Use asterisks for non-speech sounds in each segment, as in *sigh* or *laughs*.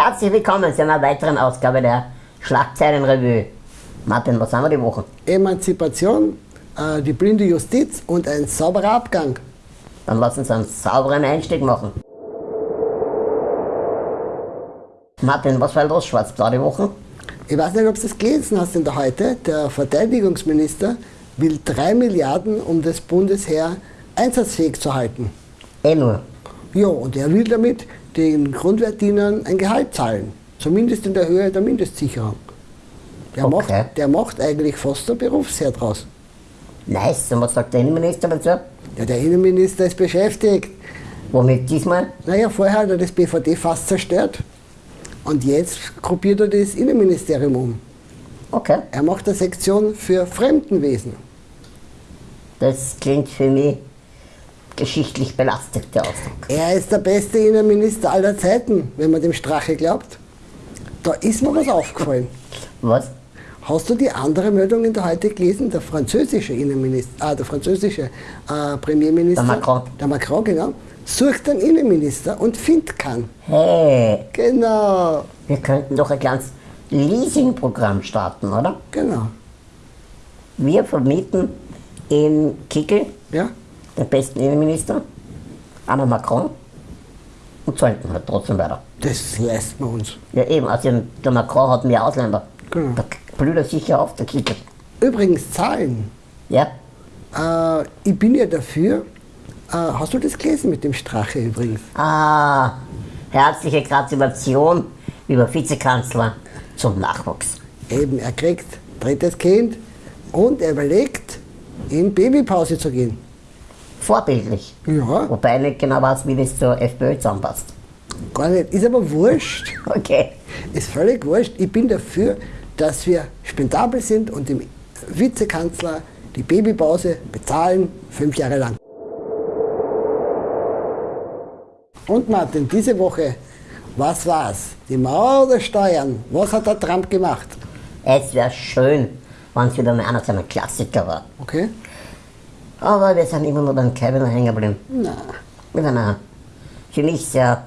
Herzlich willkommen zu einer weiteren Ausgabe der Schlagzeilenrevue. Martin, was haben wir die Woche? Emanzipation, äh, die blinde Justiz und ein sauberer Abgang. Dann lass uns einen sauberen Einstieg machen. Martin, was war los schwarz-blau die Woche? Ich weiß nicht, ob du das gelesen hast in der heute. Der Verteidigungsminister will 3 Milliarden, um das Bundesheer einsatzfähig zu halten. Eh nur. Ja, und er will damit den Grundwehrdienern ein Gehalt zahlen. Zumindest in der Höhe der Mindestsicherung. Der, Okay. macht, der macht eigentlich fast ein Berufsheer draus. Nice. Und was sagt der Innenminister dazu? Ja, der Innenminister ist beschäftigt. Womit diesmal? Naja, vorher hat er das BVD fast zerstört. Und jetzt gruppiert er das Innenministerium um. Okay. Er macht eine Sektion für Fremdenwesen. Das klingt für mich geschichtlich belastet, der Ausdruck. Er ist der beste Innenminister aller Zeiten, wenn man dem Strache glaubt. Da ist mir was aufgefallen. Was? Hast du die andere Meldung in der heute gelesen? Der französische Innenminister, ah, der französische äh, Premierminister, Der Macron. der Macron, genau, sucht einen Innenminister und findet keinen. Hey, Genau, wir könnten doch ein kleines Leasingprogramm starten, oder? genau. Wir vermieten in Kickel Ja, den besten Innenminister, Anna Macron, und zahlen halt trotzdem weiter. das lässt man uns. Ja eben, also der Macron hat mehr Ausländer. Genau. Da blüht er sicher auf, der Kickel. Übrigens, Zahlen. Ja? Äh, ich bin ja dafür. Äh, hast du das gelesen mit dem Strache übrigens? Ah, herzliche Gratulation, lieber Vizekanzler, zum Nachwuchs. Eben, er kriegt drittes Kind und er überlegt, in Babypause zu gehen. Vorbildlich. Ja, Wobei ich nicht genau weiß, wie das zur FPÖ zusammenpasst. gar nicht. Ist aber wurscht. *laughs* Okay. Ist völlig wurscht. Ich bin dafür, dass wir spendabel sind und dem Vizekanzler die Babypause bezahlen, fünf Jahre lang. Und Martin, diese Woche, was war's? Die Mauer oder Steuern? Was hat der Trump gemacht? Es wäre schön, wenn es wieder mal einer seiner Klassiker war. Okay? Aber wir sind immer nur beim Kevin hängen geblieben. Na, Mit einer für mich sehr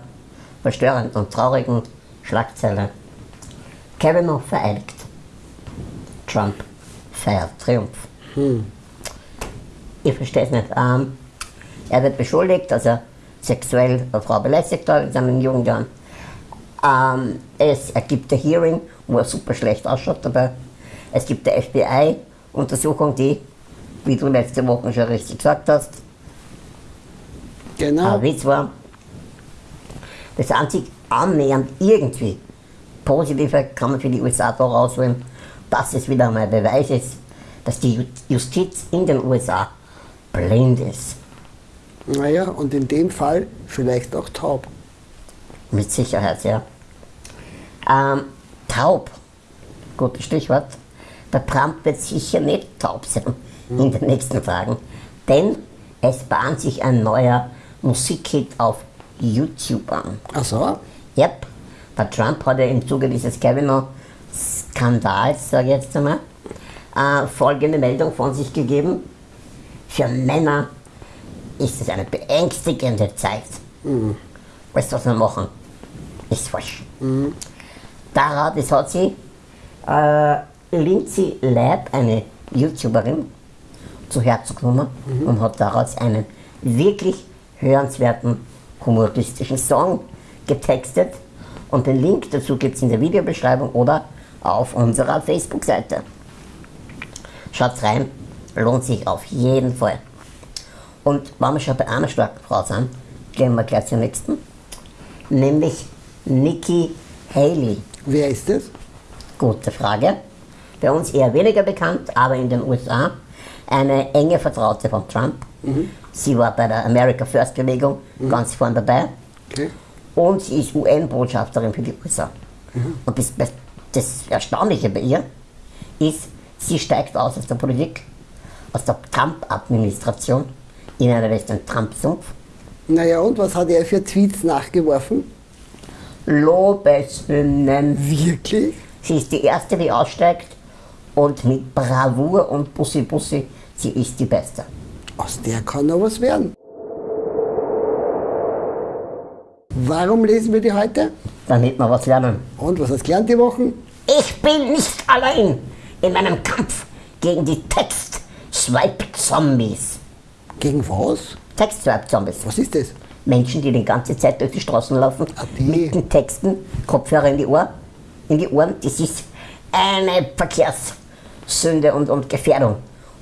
verstörenden und traurigen Schlagzeile. Kavanaugh vereidigt. Trump feiert Triumph. Ich verstehe es nicht. Ähm, er wird beschuldigt, dass er sexuell eine Frau belästigt hat in seinen jungen Jahren. Ähm, es ergibt ein Hearing, wo er super schlecht ausschaut dabei. Es gibt eine FBI-Untersuchung, die, wie du letzte Woche schon richtig gesagt hast, genau. ein Witz war. Das einzig annähernd irgendwie Positive kann man für die USA da rausholen, dass es wieder einmal Beweis ist, dass die Ju- Justiz in den USA blind ist. Naja, und in dem Fall vielleicht auch taub. Mit Sicherheit, ja. Ähm, taub, gutes Stichwort. Der Trump wird sicher nicht taub sein in den nächsten Tagen, denn es bahnt sich ein neuer Musikhit auf YouTube an. Ach so? Yep, der Trump hat ja im Zuge dieses Kavanaugh-Skandals, sage ich jetzt einmal, äh, folgende Meldung von sich gegeben. Für Männer ist es eine beängstigende Zeit. Weißt du, was wir machen? Ist falsch. Daraus, das hat sie äh, Lindsay Lab, eine YouTuberin, zu Herzen genommen und hat daraus einen wirklich hörenswerten humoristischen Song getextet. Und den Link dazu gibt es in der Videobeschreibung oder auf unserer Facebook-Seite. Schaut rein, lohnt sich auf jeden Fall. Und wenn wir schon bei einer starken Frau sind, gehen wir gleich zur nächsten, nämlich Nikki Haley. Wer ist das? Gute Frage. Bei uns eher weniger bekannt, aber in den USA eine enge Vertraute von Trump. Sie war bei der America First Bewegung ganz vorn dabei Okay. und sie ist UN-Botschafterin für die USA. Und das, das Erstaunliche bei ihr ist, sie steigt aus aus der Politik, aus der Trump-Administration in einen rechten Trump-Sumpf. Naja, und was hat er für Tweets nachgeworfen? Lobeshymnen. Wirklich? Sie ist die Erste, die aussteigt und mit Bravour und Bussi Bussi, sie ist die Beste. Aus der kann noch was werden. Warum lesen wir die heute? damit wir was lernen. Und was hast du gelernt die Wochen? Ich bin nicht allein in meinem Kampf gegen die Text-Swipe-Zombies. Gegen was? Text-Swipe-Zombies. Was ist das? Menschen, die die ganze Zeit durch die Straßen laufen, Ah, die. mit den Texten, Kopfhörer in die, Ohr, in die Ohren. Das ist eine Verkehrssünde und, und Gefährdung.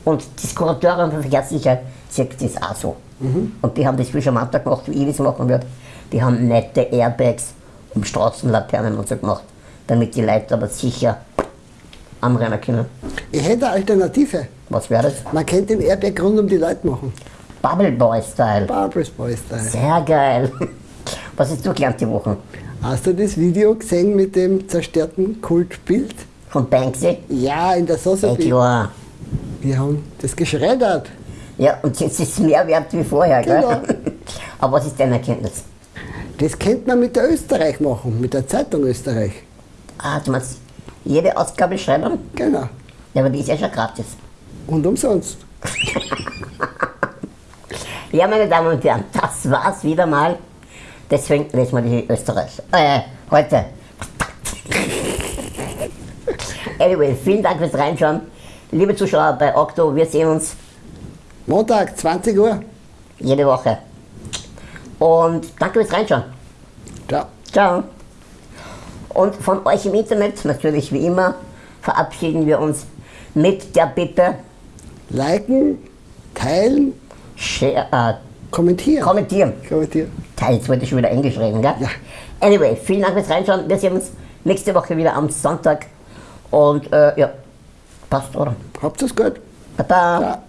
Und das Kuratorium für Verkehrssicherheit sagt das auch so. Mhm. Und die haben das wie schon am Anfang gemacht, wie ich das machen würde. Die haben nette Airbags um Straßenlaternen und so gemacht, damit die Leute aber sicher anrennen können. Ich hätte eine Alternative. Was wäre das? Man könnte den Airbag rund um die Leute machen. Bubble Boy Style. Barbaras Boy Style. Sehr geil. Was hast du gelernt die Woche? Hast du das Video gesehen mit dem zerstörten Kultbild? Von Banksy? Ja, in der Ja, Sotheby's. klar. Wir haben das geschreddert. Ja, und jetzt ist es mehr wert wie vorher, gell? Genau. *laughs* Aber was ist deine Erkenntnis? Das könnte man mit der Österreich machen, mit der Zeitung Österreich. Ah, du meinst, jede Ausgabe schreiben? Genau. Ja, aber die ist ja schon gratis. Und umsonst. *laughs* Ja, meine Damen und Herren, das war's wieder mal. Deswegen lesen wir die Österreich. Äh, heute. Anyway, vielen Dank fürs Reinschauen. Liebe Zuschauer bei Okto, wir sehen uns Montag, 20 Uhr. jede Woche. Und danke fürs Reinschauen. Ciao. Ciao. Und von euch im Internet, natürlich wie immer, verabschieden wir uns mit der Bitte, Liken, teilen, share, äh, kommentieren. kommentieren. kommentieren. Jetzt wollte ich schon wieder Englisch reden, gell? Ja. Anyway, vielen Dank fürs Reinschauen. Wir sehen uns nächste Woche wieder am Sonntag. Und äh, ja, passt, oder? Habt ihr's gut? Baba. Ja.